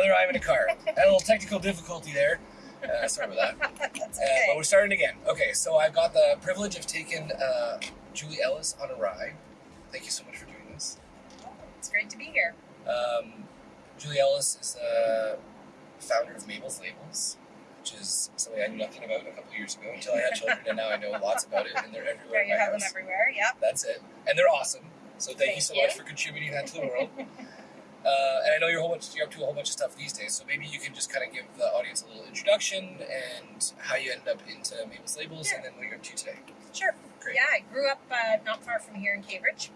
another I'm in a car. Had a little technical difficulty there. Uh, sorry about that. That's Uh, but we're starting again. Okay, so I've got the privilege of taking uh, Julie Ellis on a ride. Thank you so much for doing this. it's great to be here. Um, Julie Ellis is the founder of Mabel's Labels, which is something I knew nothing about a couple years ago until I had children, and now I know lots about it, and they're everywhere. Yeah, in you my have them house. everywhere. Yep. That's it, and they're awesome. So thank, you so you. much for contributing that to the world. Uh, and I know you're a whole bunch, you're up to a whole bunch of stuff these days, so maybe you can just kind of give the audience a little introduction and how you end up into Mabel's Labels, and then what you're up to today. Sure. Great. Yeah, I grew up uh, not far from here in Cambridge,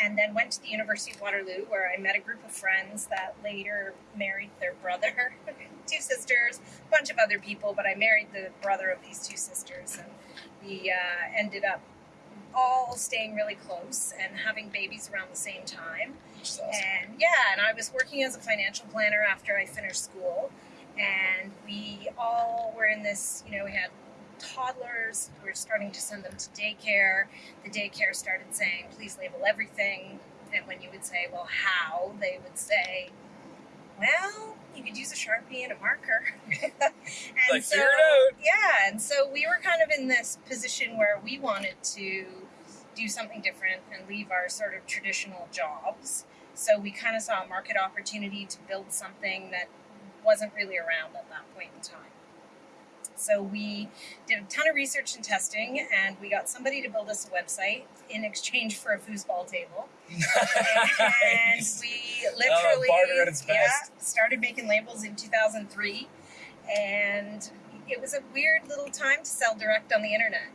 and then went to the University of Waterloo, where I met a group of friends that later married their brother, two sisters, a bunch of other people, but I married the brother of these two sisters, and we uh, ended up all staying really close and having babies around the same time. Which is awesome. And yeah, and I was working as a financial planner after I finished school. And we all were in this, you know, we had toddlers, we were starting to send them to daycare. The daycare started saying, please label everything. And when you would say, well, how? They would say, well, you could use a Sharpie and a marker. and Like, so, figure it out. yeah, and so we were kind of in this position where we wanted to do something different and leave our sort of traditional jobs. So we kind of saw a market opportunity to build something that wasn't really around at that point in time. So we did a ton of research and testing, and we got somebody to build us a website in exchange for a foosball table. And we oh, literally its best. Yeah, started making labels in 2003, and it was a weird little time to sell direct on the internet.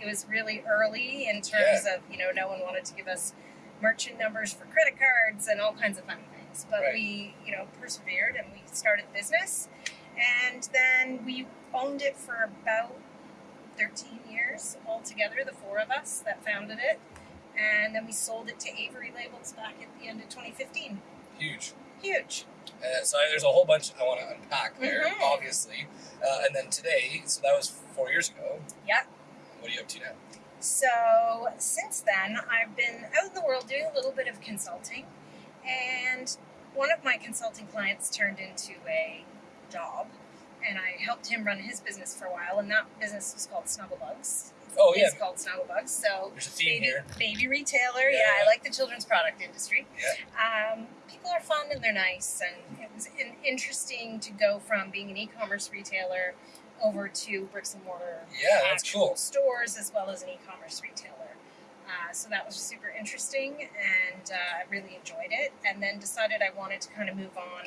It was really early in terms of you know no one wanted to give us merchant numbers for credit cards and all kinds of funny things, but Right. we you know persevered and we started the business, and then we owned it for about 13 years altogether, the four of us that founded it. And then we sold it to Avery Labels back at the end of 2015. Huge. Huge. Uh, so there's a whole bunch I want to unpack there, Mhm. obviously. Uh, and then today, so that was four years ago. Yeah. What are you up to now? So since then, I've been out in the world doing a little bit of consulting. And one of my consulting clients turned into a job. And I helped him run his business for a while. And that business was called Snugglebugs. Oh yeah, It's called Snugglebugs. So there's a theme baby, here. baby retailer. Yeah, Yeah, yeah. I like the children's product industry. Um, people are fun and they're nice, and it was in, interesting to go from being an e-commerce retailer over to bricks and mortar Yeah, that's actual cool. stores as well as an e-commerce retailer. Uh, so that was super interesting, and uh, I really enjoyed it. And then decided I wanted to kind of move on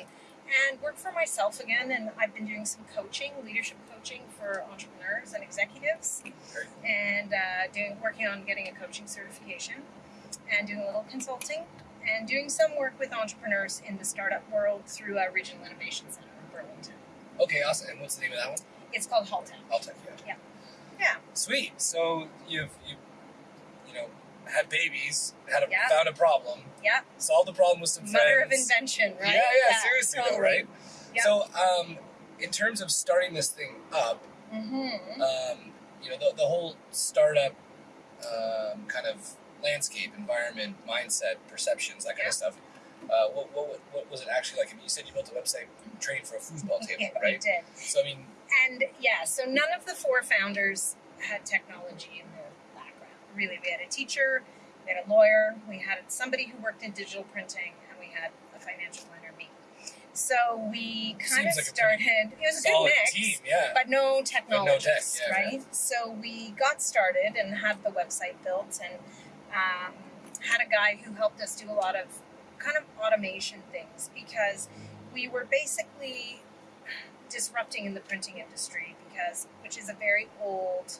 and work for myself again. And I've been doing some coaching, leadership coaching for entrepreneurs and executives and uh, doing working on getting a coaching certification and doing a little consulting and doing some work with entrepreneurs in the startup world through a regional innovation center in Burlington. Okay, awesome. And what's the name of that one? It's called Haltech. I'll tell you. Yeah. Yeah. Sweet. So you've you, you know, had babies, had a, Yeah. found a problem, Yeah, solved the problem with some mother of invention, right? Yeah, yeah, seriously though, right? Yeah. So, um, in terms of starting this thing up, Mm-hmm. um, you know, the, the whole startup um, kind of landscape, environment, mindset, perceptions, that kind Yeah. of stuff. Uh, what, what, what was it actually like? I mean, you said you built a website training for a foosball table, Yeah, we right? did. So, I mean, And yeah, so none of the four founders had technology in their background. Really, we had a teacher, we had a lawyer, we had somebody who worked in digital printing, and we had a financial planner, me. So we kind of like started. It was a good mix, team, yeah. but no technology, tech, yeah, right? So we got started and had the website built, and um, had a guy who helped us do a lot of kind of automation things because we were basically disrupting in the printing industry because which is a very old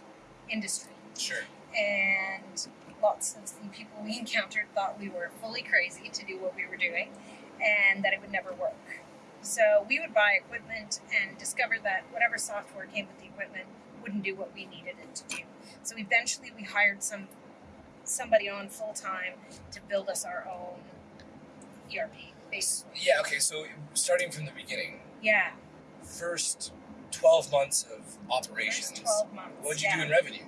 industry. Sure. and lots of the people we encountered thought we were fully crazy to do what we were doing and that it would never work. So we would buy equipment and discover that whatever software came with the equipment wouldn't do what we needed it to do. So eventually we hired some somebody on full time to build us our own erp basically Yeah, okay, so starting from the beginning, yeah first 12 months of operations, months what'd you yeah. do in revenue?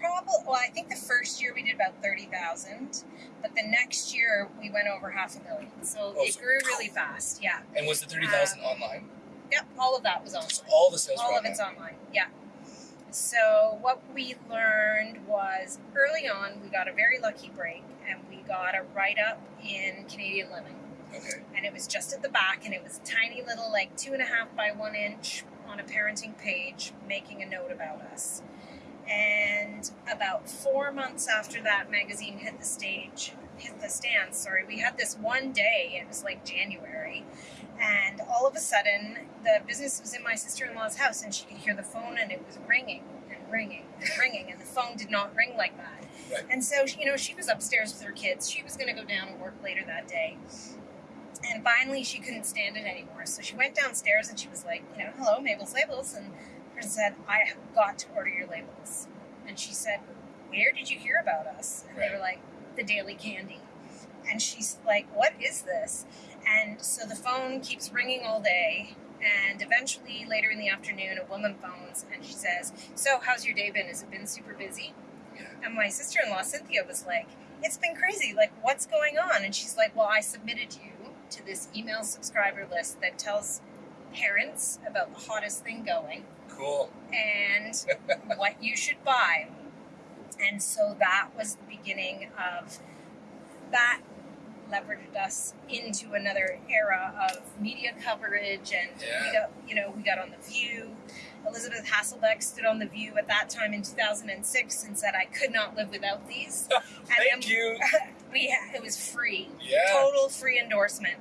probably well, I think the first year we did about thirty thousand, but the next year we went over half a million. So Oh, it so- grew really fast. Yeah. And was the thirty thousand um, online? Yep. All of that was online. So all the sales all were of it's online. Yeah. So what we learned was early on we got a very lucky break and we got a write up in Canadian Living. Okay. and it was just at the back and it was tiny little like two and a half by one inch on a parenting page making a note about us and about four months after that magazine hit the stage hit the stands sorry we had this one day it was like january and all of a sudden the business was in my sister-in-law's house and she could hear the phone and it was ringing and ringing and ringing and the phone did not ring like that Right. and so you know she was upstairs with her kids she was going to go down and work later that day and finally, she couldn't stand it anymore. So she went downstairs and she was like, you know, hello, Mabel's Labels. And the person said, I have got to order your labels. And she said, where did you hear about us? And they were like, the Daily Candy. And she's like, what is this? And so the phone keeps ringing all day. And eventually, later in the afternoon, a woman phones and she says, So, how's your day been? Has it been super busy? And my sister in law, Cynthia, was like, It's been crazy. Like, what's going on? And she's like, Well, I submitted to you to this email subscriber list that tells parents about the hottest thing going Cool. and what you should buy. And so that was the beginning of that leveraged us into another era of media coverage and Yeah. we got you know we got on the view Elisabeth Hasselbeck stood on the view at that time in 2006 and said i could not live without these Thank you. we it was free Yeah. total free endorsement.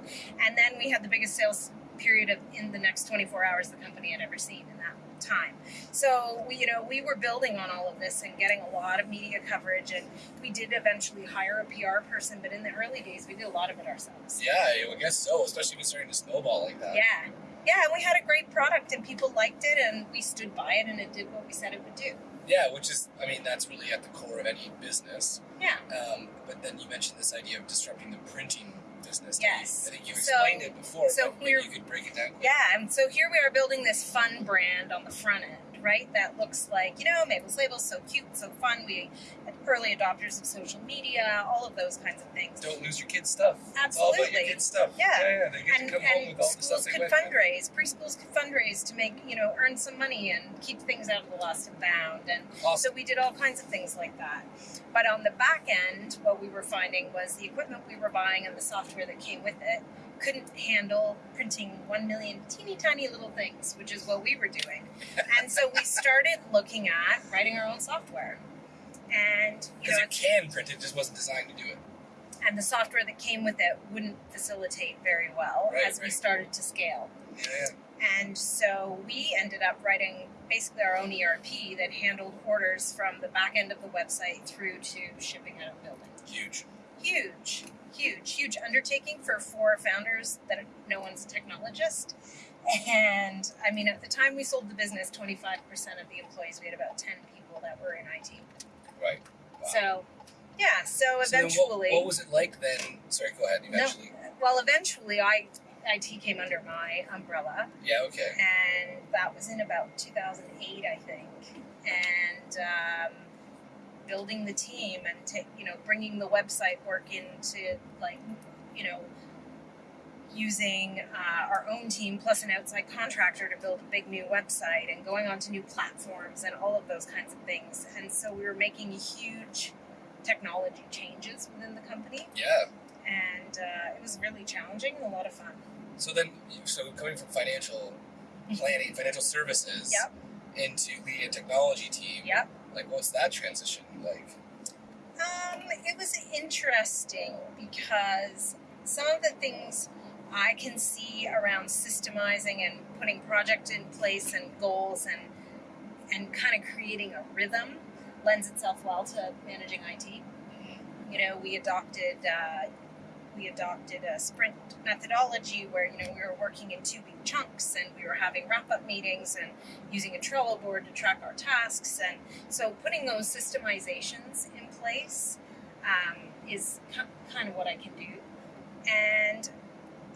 And then we had the biggest sales period of in the next 24 hours the company had ever seen in that time. So we, you know, we were building on all of this and getting a lot of media coverage, and we did eventually hire a PR person. But in the early days, we did a lot of it ourselves. Yeah, I guess so. Especially it's starting to snowball like that. Yeah, yeah, and we had a great product, and people liked it, and we stood by it, and it did what we said it would do. Yeah, which is, I mean, that's really at the core of any business. Yeah. Um, but then you mentioned this idea of disrupting the printing business. Yes. I think you So- explained it before, so but maybe you could break it down. quick. Yeah, and so here we are building this fun brand on the front end, right? That looks like, you know, Mabel's Labels, so cute, so fun. We had early adopters of social media, all of those kinds of things. Don't lose your kids' stuff. It's all your Absolutely. kids' stuff. Yeah. Yeah, yeah. And, to come home and with all the stuff schools could fundraise, preschools could fundraise to make, you know, earn some money and keep things out of the lost and found. And so we did all kinds of things like that. But on the back end, what we were finding was the equipment we were buying and the software that came with it couldn't handle printing one million teeny tiny little things, which is what we were doing. And so we started looking at writing our own software. And you know, it can print, it just wasn't designed to do it. and the software that came with it wouldn't facilitate very well Right, as we started to scale. Yeah, yeah. And so we ended up writing basically our own ERP that handled orders from the back end of the website through to shipping out of building. Huge. Huge, huge, huge undertaking for four founders that no one's a technologist. And I mean, at the time we sold the business, 25% of the employees, we had about 10 people that were in IT. Right. Wow. So, yeah, so So eventually. what, what was it like then? Sorry, go ahead. Eventually. Well, eventually, I IT came under my umbrella, Yeah, okay. and that was in about 2008, I think. And um, building the team and you know bringing the website work into like you know using uh, our own team plus an outside contractor to build a big new website and going onto new platforms and all of those kinds of things. And so we were making huge technology changes within the company Yeah. and uh, it was really challenging and a lot of fun. So then, so coming from financial planning, financial services, Yep. into leading a technology team, Yep. Like what's that transition like? Um, it was interesting because some of the things I can see around systemizing and putting project in place and goals and and kind of creating a rhythm lends itself well to managing IT. You know, we adopted uh, we adopted a sprint methodology where you know we were working in two week chunks and we were having wrap up meetings and using a Trello board to track our tasks. And so putting those systemizations in place um, is kind of what I can do. And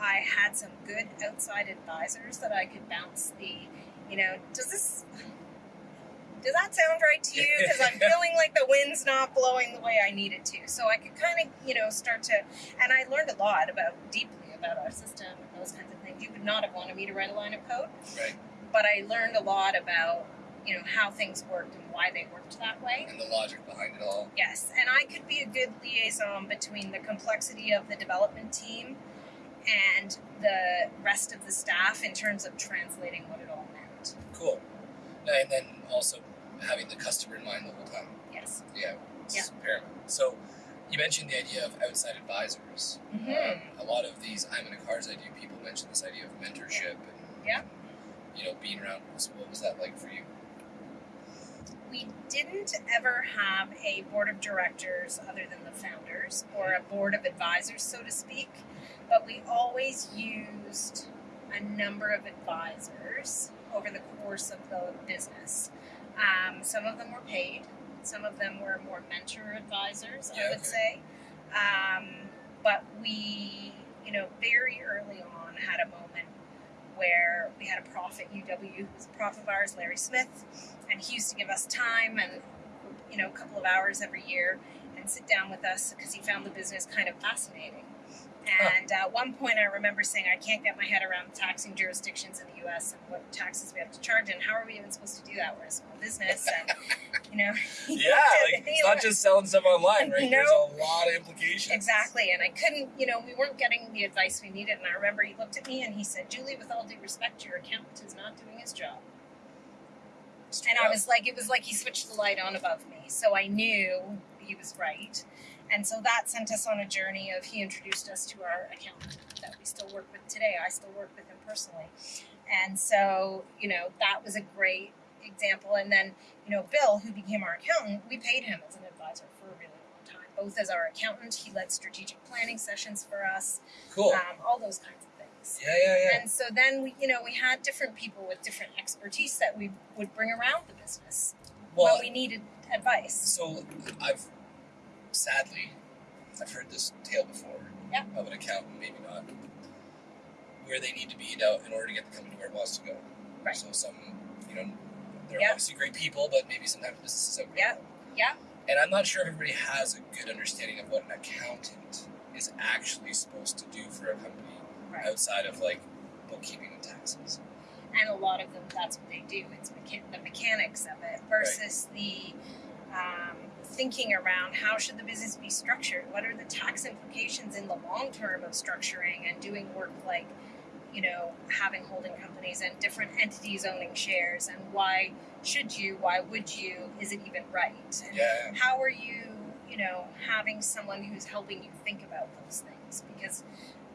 I had some good outside advisors that I could bounce the you know does this does that sound right to you? Because I'm feeling like the wind's not blowing the way I need it to. So I could kind of, you know, start to, and I learned a lot about deeply about our system and those kinds of things. You would not have wanted me to write a line of code, Right. but I learned a lot about, you know, how things worked and why they worked that way. And the logic behind it all. Yes, and I could be a good liaison between the complexity of the development team and the rest of the staff in terms of translating what it all meant. Cool. And then also having the customer in mind the whole time. Yes. Yeah. It's paramount. So you mentioned the idea of outside advisors. Mhm. Um, a lot of these I'm in a cars I do people mention this idea of mentorship and Yeah. you know being around. So what was that like for you? We didn't ever have a board of directors other than the founders or a board of advisors, so to speak, but we always used a number of advisors over the course of the business. Um, some of them were paid, some of them were more mentor advisors, I would say. Um, but we, you know, very early on had a moment where we had a prof at UW who was a prof of ours, Larry Smith, and he used to give us time and you know a couple of hours every year and sit down with us because he found the business kind of fascinating. And at one point, I remember saying, "I can't get my head around taxing jurisdictions in the U.S. and what taxes we have to charge, and how are we even supposed to do that? We're a small business, and you know." Yeah, like it's not just selling stuff online, right? There's a lot of implications. Exactly, and I couldn't, you know, we weren't getting the advice we needed. And I remember he looked at me and he said, "Julie, with all due respect, your accountant is not doing his job." And I was like, it was like he switched the light on above me. So I knew he was right. And so that sent us on a journey of he introduced us to our accountant that we still work with today. I still work with him personally. And so, you know, that was a great example. And then, you know, Bill, who became our accountant, we paid him as an advisor for a really long time, both as our accountant, he led strategic planning sessions for us, cool. um, all those kinds of things. yeah, yeah, yeah. And so then we, you know, we had different people with different expertise that we would bring around the business Well, when we needed advice. So I've sadly I've heard this tale before Yeah. of an accountant, maybe not, where they need to be now in order to get the company where it wants to go. Right. So some, you know, they're Yeah. obviously great people, but maybe sometimes businesses don't. Yeah. Yeah. And I'm not sure everybody has a good understanding of what an accountant is actually supposed to do for a company Right. outside of like bookkeeping and taxes. And a lot of them, that's what they do. It's mecha- the mechanics of it versus the um, thinking around how should the business be structured? What are the tax implications in the long term of structuring and doing work like, you know, having holding companies and different entities owning shares and why should you, why would you, is it even right? And Yeah. how are you, you know, having someone who's helping you think about those things? Because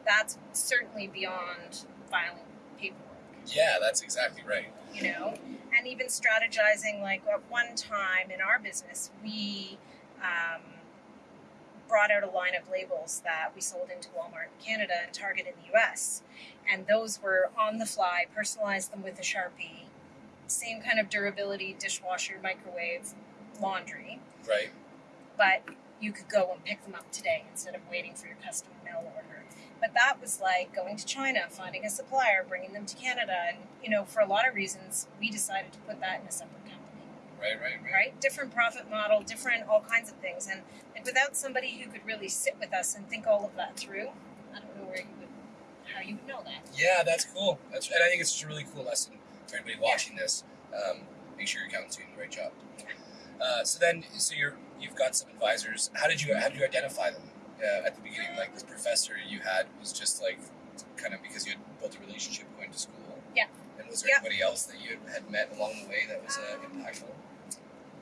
that's certainly beyond filing paperwork, Yeah, that's exactly right. you know? And even strategizing, like at one time in our business, we um, brought out a line of labels that we sold into Walmart in Canada and Target in the US. And those were on the fly, personalized them with a Sharpie, same kind of durability, dishwasher, microwave, laundry Right. but you could go and pick them up today instead of waiting for your custom mail order. But that was like going to China, finding a supplier, bringing them to Canada, and you know, for a lot of reasons, we decided to put that in a separate company. Right, right, right. Right? Different profit model, different all kinds of things, and like without somebody who could really sit with us and think all of that through, I don't know where you would, how you would know that. Yeah, that's cool. That's and I think it's just a really cool lesson for anybody watching this. Um, make sure your accountant's doing the right job. Uh, so then, so you're you've got some advisors. How did you how did you identify them uh, at the beginning? Like this professor you had was just like kind of because you had built a relationship going to school. Yeah. And was there Yeah. anybody else that you had met along the way that was uh, impactful?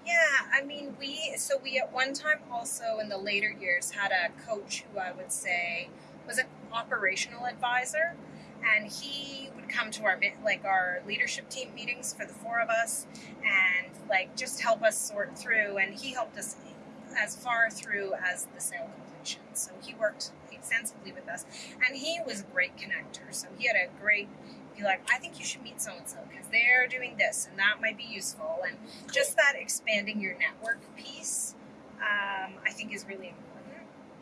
Yeah, I mean, we so we at one time also in the later years had a coach who I would say was an operational advisor, and he would come to our like our leadership team meetings for the four of us, and like just help us sort through. And he helped us as far through as the sale So he worked extensively with us, and he was a great connector. So he had a great be like, I think you should meet so and so because they're doing this and that might be useful. And just that expanding your network piece, um, I think is really important.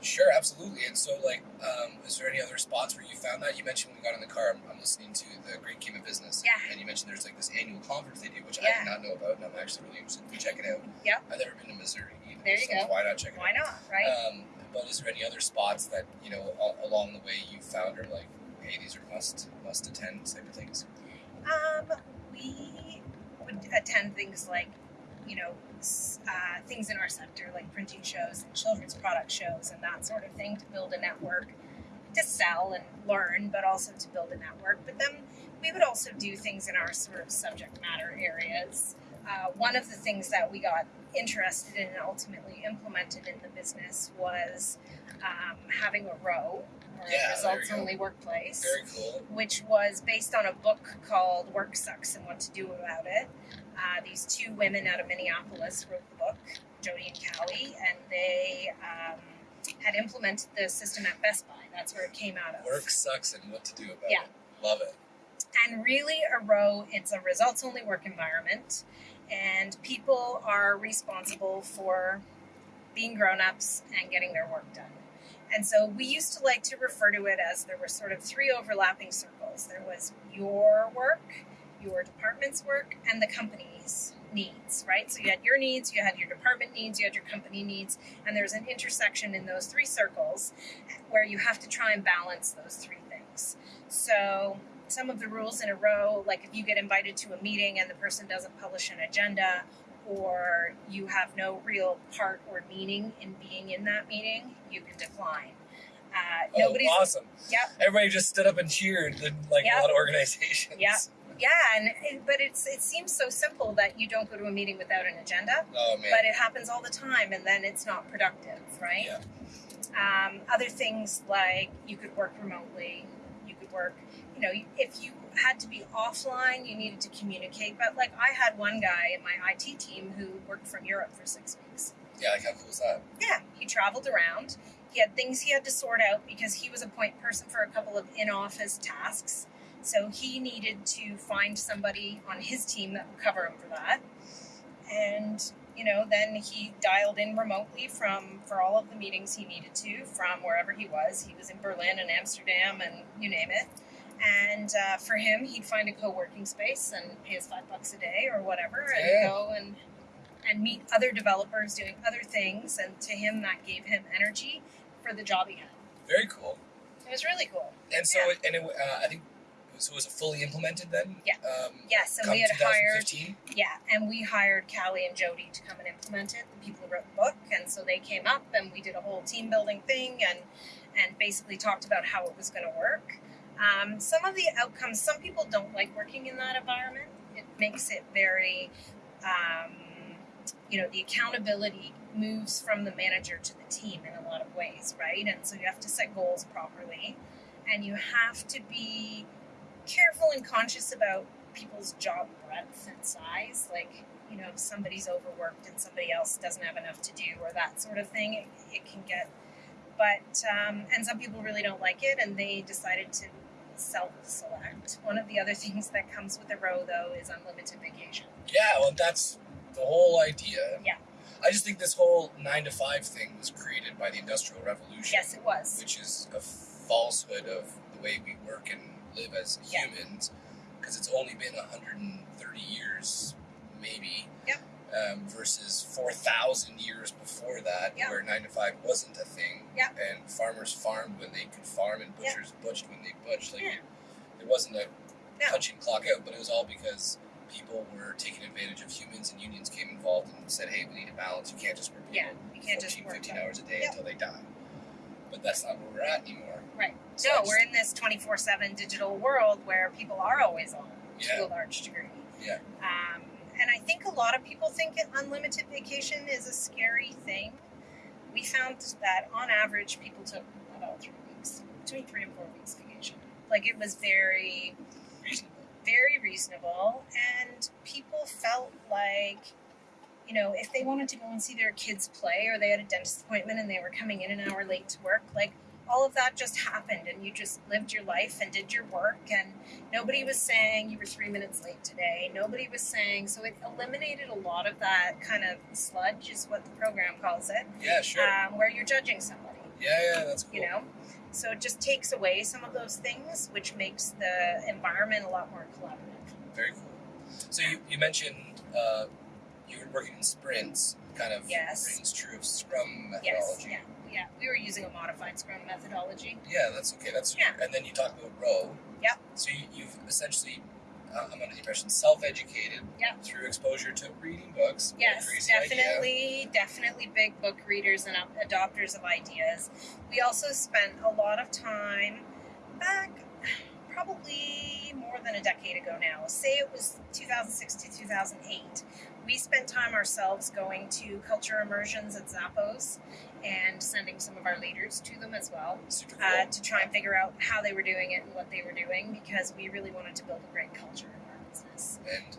Sure, absolutely. And so, like, um, is there any other spots where you found that? You mentioned when we got in the car. I'm, I'm listening to the Great Game of Business. Yeah. And you mentioned there's like this annual conference they do, which I did not know about, and I'm actually really interested to check it out. Yeah. I've never been to Missouri either. There you so go. Why not check it Why out? Why not, right? Um, but is there any other spots that you know a- along the way you found are like, hey, these are must must attend type of things? Um, we would attend things like, you know, uh, things in our sector like printing shows and children's product shows and that sort of thing to build a network, to sell and learn, but also to build a network. But then we would also do things in our sort of subject matter areas. Uh, one of the things that we got interested in and ultimately implemented in the business was um, having a ROWE or Yeah, a results only workplace Very cool. which was based on a book called Work Sucks and What to Do About It. Uh, these two women out of Minneapolis wrote the book, Jody and Cali, and they um, had implemented the system at Best Buy. That's where it came out of. Work sucks and what to do about Yeah. it. Love it. And really, a ROWE, it's a results only work environment, and people are responsible for being grown ups and getting their work done. And so we used to like to refer to it as there were sort of three overlapping circles there was your work, your department's work, and the company's needs, right? So you had your needs, you had your department needs, you had your company needs, and there's an intersection in those three circles where you have to try and balance those three things. So some of the rules in a ROWE, like if you get invited to a meeting and the person doesn't publish an agenda, or you have no real part or meaning in being in that meeting, you can decline. Uh, Oh, nobody's awesome. Yep. Everybody just stood up and cheered, like Yep. a lot of organizations. Yep. yeah, and it, but it's it seems so simple that you don't go to a meeting without an agenda, Oh but it happens all the time, and then it's not productive, right? Yeah. Um, other things like you could work remotely, you could work, you know, if you had to be offline, you needed to communicate. But like I had one guy in my IT team who worked from Europe for six weeks. yeah, like how cool is that? Yeah, he traveled around. He had things he had to sort out because he was a point person for a couple of in office tasks. So he needed to find somebody on his team that would cover him for that. And, you know, then he dialed in remotely from for all of the meetings he needed to from wherever he was. He was in Berlin and Amsterdam and you name it. And uh, for him, he'd find a co-working space and pay us five bucks a day or whatever, and go and and meet other developers doing other things. And to him, that gave him energy for the job he had. Very cool. It was really cool. And so, Yeah. it, and it, uh, I think, so was it fully implemented then? Yeah. Um, Yes, and we had hired 2015? yeah, and we hired Cali and Jody to come and implement it. The people who wrote the book, and so they came up and we did a whole team building thing and and basically talked about how it was going to work. Um, some of the outcomes, some people don't like working in that environment. It makes it very, um, you know, the accountability moves from the manager to the team in a lot of ways, right? And so you have to set goals properly, and you have to be careful and conscious about people's job breadth and size. Like, you know, if somebody's overworked and somebody else doesn't have enough to do, or that sort of thing, it, it can get. But, um, and some people really don't like it, and they decided to self select. One of the other things that comes with the ROWE, though, is unlimited vacation. Yeah, well, that's the whole idea. Yeah. I just think this whole nine to five thing was created by the Industrial Revolution. Yes, it was. Which is a falsehood of the way we work and live as humans, because it's only been 130 years, maybe. Yep. Um, versus 4,000 years before that, Yep. where nine to five wasn't a thing. Yep. And farmers farmed when they could farm, and Yep. butchers butchered when they butched. Like Yeah. it wasn't a No. punching clock out, but it was all because people were taking advantage of humans and unions came involved and said, hey, we need a balance. You can't just work people Yeah, you can't 14, just work 15 them. hours a day Yep. until they die. But that's not where we're at anymore. Right. So No, just- we're in this 24 7 digital world where people are always on Yeah. to a large degree. Yeah. Um, and I think a lot of people think unlimited vacation is a scary thing. We found that on average, people took about three weeks, between three and four weeks vacation. Like it was very, very reasonable. And people felt like, you know, if they wanted to go and see their kids play or they had a dentist appointment and they were coming in an hour late to work, like all of that just happened and you just lived your life and did your work and nobody was saying you were three minutes late today nobody was saying so it eliminated a lot of that kind of sludge is what the program calls it Yeah, sure. um, where you're judging somebody yeah, yeah, that's cool. you know So it just takes away some of those things, which makes the environment a lot more collaborative. Very cool. So you, you mentioned uh, you were working in sprints, kind of Yes. rings true of Scrum Yes, methodology. yeah, yeah. We were using a modified Scrum methodology. Yeah, that's okay. That's Yeah. and then you talk about ROWE. Yep. So you, you've essentially, uh, I'm under the impression, self-educated Yep. through exposure to reading books. Yes, crazy idea. definitely, definitely big book readers and adopters of ideas. We also spent a lot of time back, probably more than a decade ago now. Say it was 2006 to 2008. We spent time ourselves going to culture immersions at Zappos and sending some of our leaders to them as well uh, to try and figure out how they were doing it and what they were doing because we really wanted to build a great culture in our business. and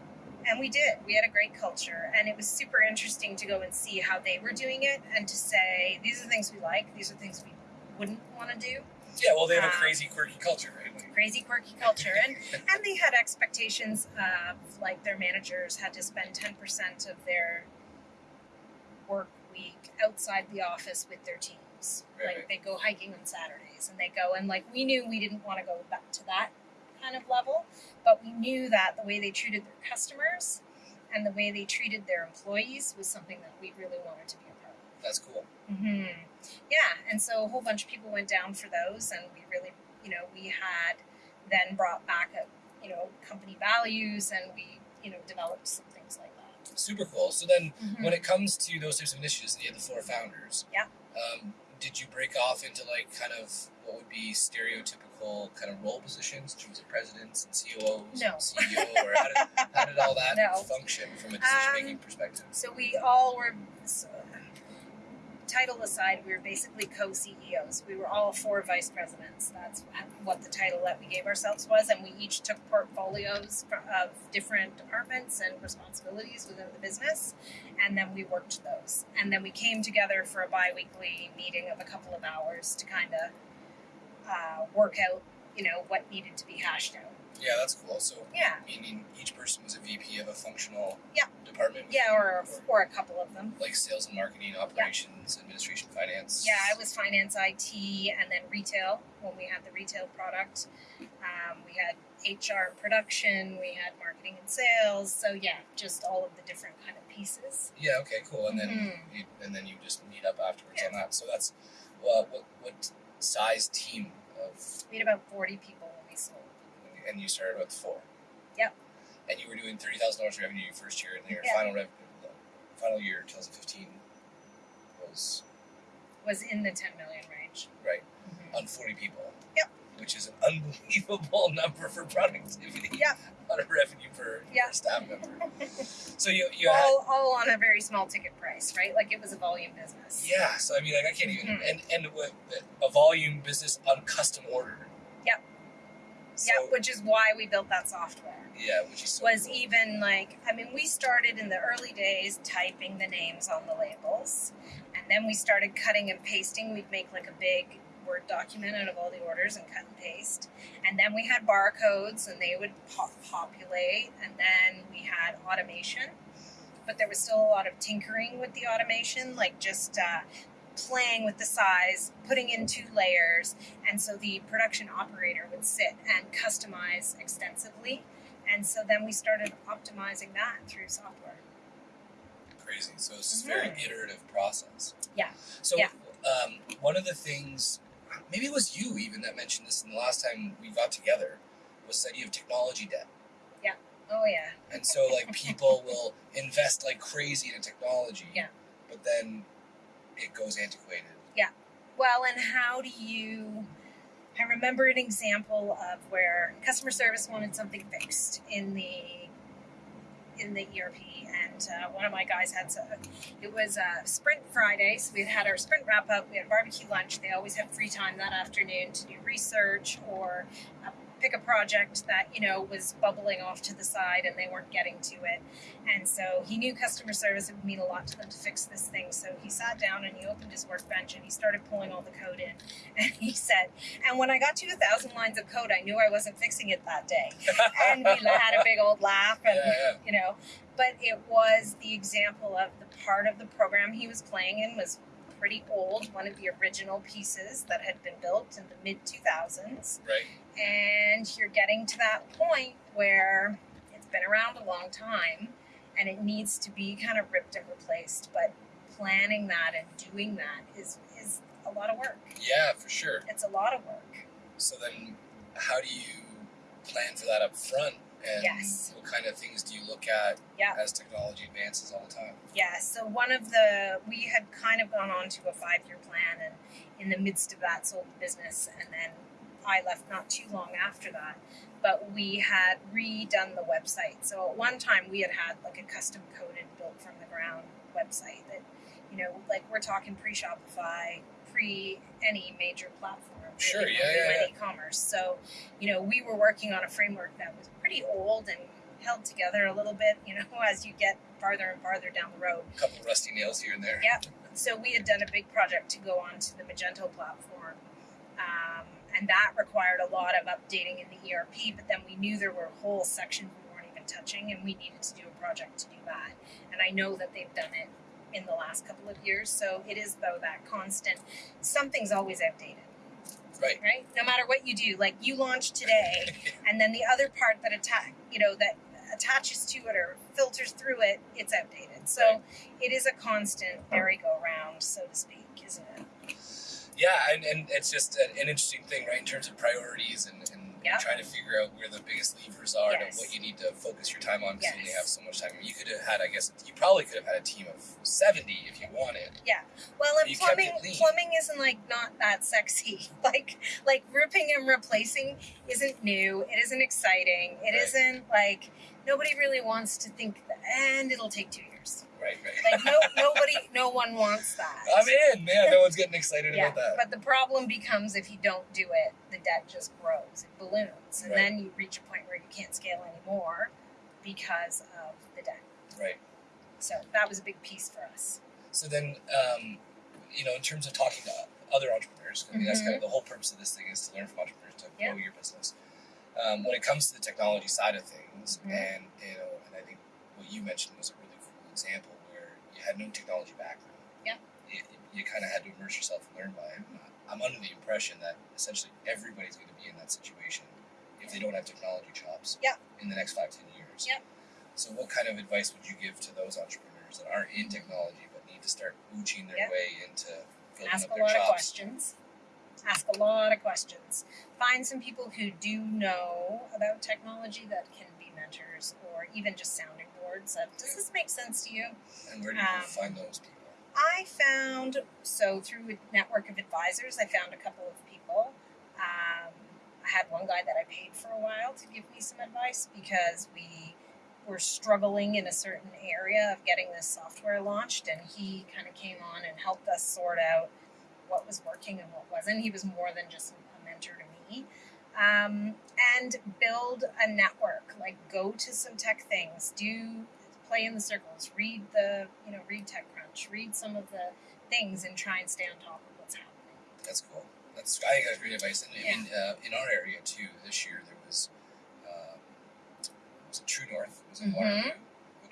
And we did. We had a great culture, and it was super interesting to go and see how they were doing it and to say, these are things we like, these are things we wouldn't want to do. yeah, well, they have a um, crazy, quirky culture, right? Like, Crazy, quirky culture. And, and they had expectations of, like, their managers had to spend 10% of their work outside the office with their teams. Right. Like, they go hiking on Saturdays, and they go, and, like, we knew we didn't want to go back to that kind of level, but we knew that the way they treated their customers and the way they treated their employees was something that we really wanted to be a part of. That's cool. Mm-hmm. Yeah, and so a whole bunch of people went down for those, and we really, you know, we had then brought back a, you know, company values, and we, you know, developed some things like that. Super cool. So then, Mhm. when it comes to those types of initiatives, you had the four founders. Yeah. Um, did you break off into like kind of what would be stereotypical kind of role positions in terms of presidents and COOs, No. and CEO, or how did, how did all that No. function from a decision making Um, perspective? So we all were, title aside, we were basically co CEOs. We were all four vice presidents. That's what the title that we gave ourselves was, and we each took portfolios of different departments and responsibilities within the business, and then we worked those. And then we came together for a bi weekly meeting of a couple of hours to kind of uh, work out, you know, what needed to be hashed out. Yeah, that's cool. So Yeah. meaning each person was a VP of a functional Yeah. department. Yeah, or, or a couple of them. like sales and marketing, operations, administration, finance. Yeah, I was finance, IT, and then retail when we had the retail product. Um, we had HR and production, we had marketing and sales. So yeah, just all of the different kind of pieces. Yeah. Okay. Cool. And then Mhm. you, and then you just meet up afterwards on that. So that's well, what what size team of We had about forty people when we sold. And you started with four. Yep. And you were doing thirty thousand dollars revenue your first year, and then your Yeah. final rev, final year, two thousand fifteen, was Was in the ten million range. right Mhm. on forty people. Yep. Which is an unbelievable number for productivity. Yep. On a revenue per, Yeah. staff member. So you you had all, all on a very small ticket price, right? Like it was a volume business. Yeah, so I mean, like I can't even Mhm. and and with a volume business on custom order. Yep. So, yeah, which is why we built that software. yeah, which is so was cool. even like I mean we started in the early days typing the names on the labels and then we started cutting and pasting we'd make like a big word document out of all the orders and cut and paste and then we had barcodes and they would pop- populate and then we had automation but there was still a lot of tinkering with the automation like just uh, playing with the size putting in two layers and so the production operator would sit and customize extensively and so then we started optimizing that through software. crazy. So it's this very iterative process. Yeah. So Yeah. um, one of the things, maybe it was you even that mentioned this in the last time we got together, was the idea of technology debt. Yeah. Oh yeah. And so like people will invest like crazy in technology. Yeah. But then it goes antiquated. Yeah. Well, and how do you? I remember an example of where customer service wanted something fixed in the in the ERP, and uh, one of my guys had so it was a sprint Friday, so we had had our sprint wrap up. We had barbecue lunch. They always have free time that afternoon to do research or uh, pick a project that you know was bubbling off to the side and they weren't getting to it. And so he knew customer service would mean a lot to them to fix this thing. So he sat down and he opened his workbench and he started pulling all the code in. And he said, and when I got to a thousand lines of code, I knew I wasn't fixing it that day. And we had a big old laugh and Yeah, yeah. you know, but it was the example of the part of the program he was playing in was pretty old, one of the original pieces that had been built in the mid 2000s. Right. And you're getting to that point where it's been around a long time and it needs to be kind of ripped and replaced. But planning that and doing that is, is a lot of work. Yeah, for sure. It's a lot of work. So then, how do you plan for that up front? And Yes. what kind of things do you look at Yeah. as technology advances all the time? Yeah, so one of the, we had kind of gone on to a five year plan and in the midst of that sold the business and then I left not too long after that. But we had redone the website. So at one time we had had like a custom coded built from the ground website that, you know, like we're talking pre Shopify, pre any major platform. Sure, really, yeah, when yeah, e-commerce. So, you know, we were working on a framework that was pretty old and held together a little bit, you know, as you get farther and farther down the road. A couple rusty nails here and there. Yep. So we had done a big project to go onto the Magento platform. Um, and that required a lot of updating in the ERP, but then we knew there were whole sections we weren't even touching, and we needed to do a project to do that. And I know that they've done it in the last couple of years, so it is though that constant. Something's always outdated, Right. right? No matter what you do, like you launch today, and then the other part that attack, you know, that attaches to it or filters through it, it's outdated. So Right. it is a constant merry-go-round, so to speak, isn't it? Yeah, and, and it's just an, an interesting thing, right, in terms of priorities and, Yeah. trying to figure out where the biggest levers are Yes. and what you need to focus your time on because you only have so much time. You could have had, I guess, you probably could have had a team of 70 if you wanted. Yeah. Well, and plumbing plumbing isn't like not that sexy. Like like ripping and replacing isn't new. It isn't exciting. It Right. not like nobody really wants to think and it'll take two years. Right, right. Like no nobody no one wants that. I'm in. Yeah, no one's getting excited yeah, about that. but the problem becomes if you don't do it, the debt just grows. It balloons, and Right. then you reach a point where you can't scale anymore because of the debt. Right. So that was a big piece for us. So then, um, you know, in terms of talking to other entrepreneurs, I mean, that's kind of the whole purpose of this thing is to learn from entrepreneurs to Mm-hmm. Yeah. grow your business. Um, when it comes to the technology side of things, Mhm. and you know, and I think what you mentioned was a really cool example had no technology background. Yeah. You, you kind of had to immerse yourself and learn by it. I'm under the impression that essentially everybody's going to be in that situation if they don't have technology chops. Yeah. In the next five ten years. Yeah. So, what kind of advice would you give to those entrepreneurs that aren't in technology but need to start mooching their Yeah. way into building ask up a lot of questions. Ask a lot of questions. Find some people who do know about technology that can be mentors or even just sounding Of, Does this make sense to you? And where do you Um, find those people? I found so through a network of advisors, I found a couple of people. Um, I had one guy that I paid for a while to give me some advice because we were struggling in a certain area of getting this software launched, and he kind of came on and helped us sort out what was working and what wasn't. He was more than just a mentor to me. Um, and build a network, like go to some tech things, do play in the circles, read the, you know, read TechCrunch, read some of the things and try and stay on top of what's happening. That's cool. That's I think that's great advice. And in uh, in our area too, this year there was um, was it True North was in Mhm. Waterloo.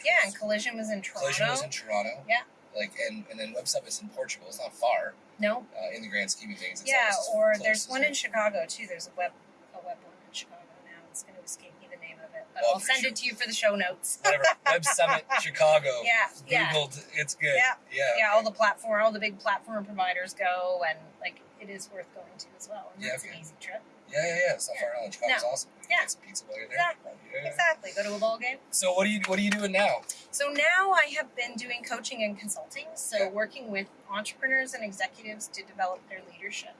Yeah, was, and Collision was in Toronto. Collision was in Toronto. Yeah. Like and and then Web Summit's in Portugal. It's not far no, uh, in the grand scheme of things. It's yeah, or there's one in Chicago too. There's a web one in Chicago now. It's going to escape me the name of it, but Oh, I'll send sure. it to you for the show notes. whatever Web Summit Chicago. Yeah, yeah. Googled. It's good. Yeah. Yeah. yeah, okay. all the platform, all the big platform providers go, and like it is worth going to as well. And Yeah, it's okay. an easy trip. Yeah, yeah, yeah. It's not far. Chicago's No. awesome. You Yeah. Get some pizza while you're there. Exactly. Yeah. Exactly. Go to a ball game. So what are you what are you doing now? So now I have been doing coaching and consulting, so Okay. working with entrepreneurs and executives to develop their leadership.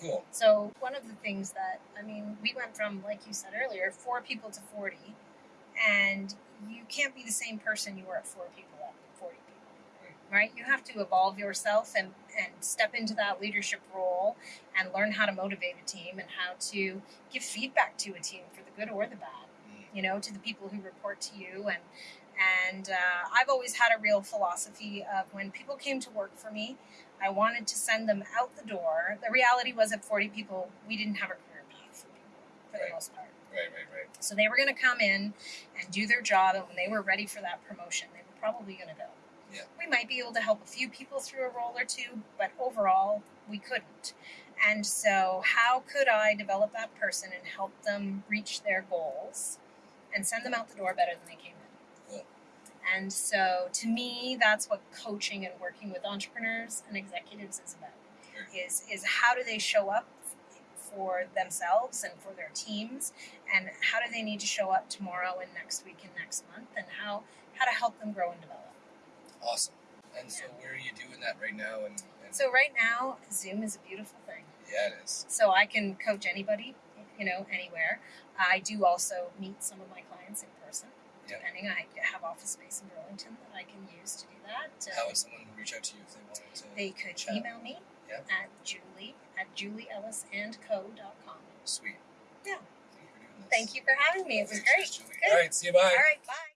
Cool. So one of the things that I mean, we went from like you said earlier, four people to forty, and you can't be the same person you were at four people at forty people, right? You have to evolve yourself and and step into that leadership role and learn how to motivate a team and how to give feedback to a team for the good or the bad Mm. you know, to the people who report to you. And and uh, I've always had a real philosophy of when people came to work for me, I wanted to send them out the door. The reality was, at 40 people, we didn't have a career path for people for Right. the most part. Right, right, right. So they were going to come in and do their job, and when they were ready for that promotion, they were probably going to go. Yeah. We might be able to help a few people through a role or two, but overall, we couldn't. And so, how could I develop that person and help them reach their goals and send them out the door better than they came. And so, to me, that's what coaching and working with entrepreneurs and executives is about. Is is how do they show up for themselves and for their teams, and how do they need to show up tomorrow and next week and next month, and how how to help them grow and develop. Awesome. And so, where are you doing that right now? And, and So right now, Zoom is a beautiful thing. yeah, it is. So I can coach anybody, you know, anywhere. I do also meet some of my person. Yeah. Depending, I have office space in Burlington that I can use to do that. Uh, How would someone reach out to you if they wanted to? they could chat? email me Yeah. at julie at julieellisandco.com. Sweet. Yeah. Thank you for doing this. Thank you for having me. It was great. All right. See you. Bye. All right, bye.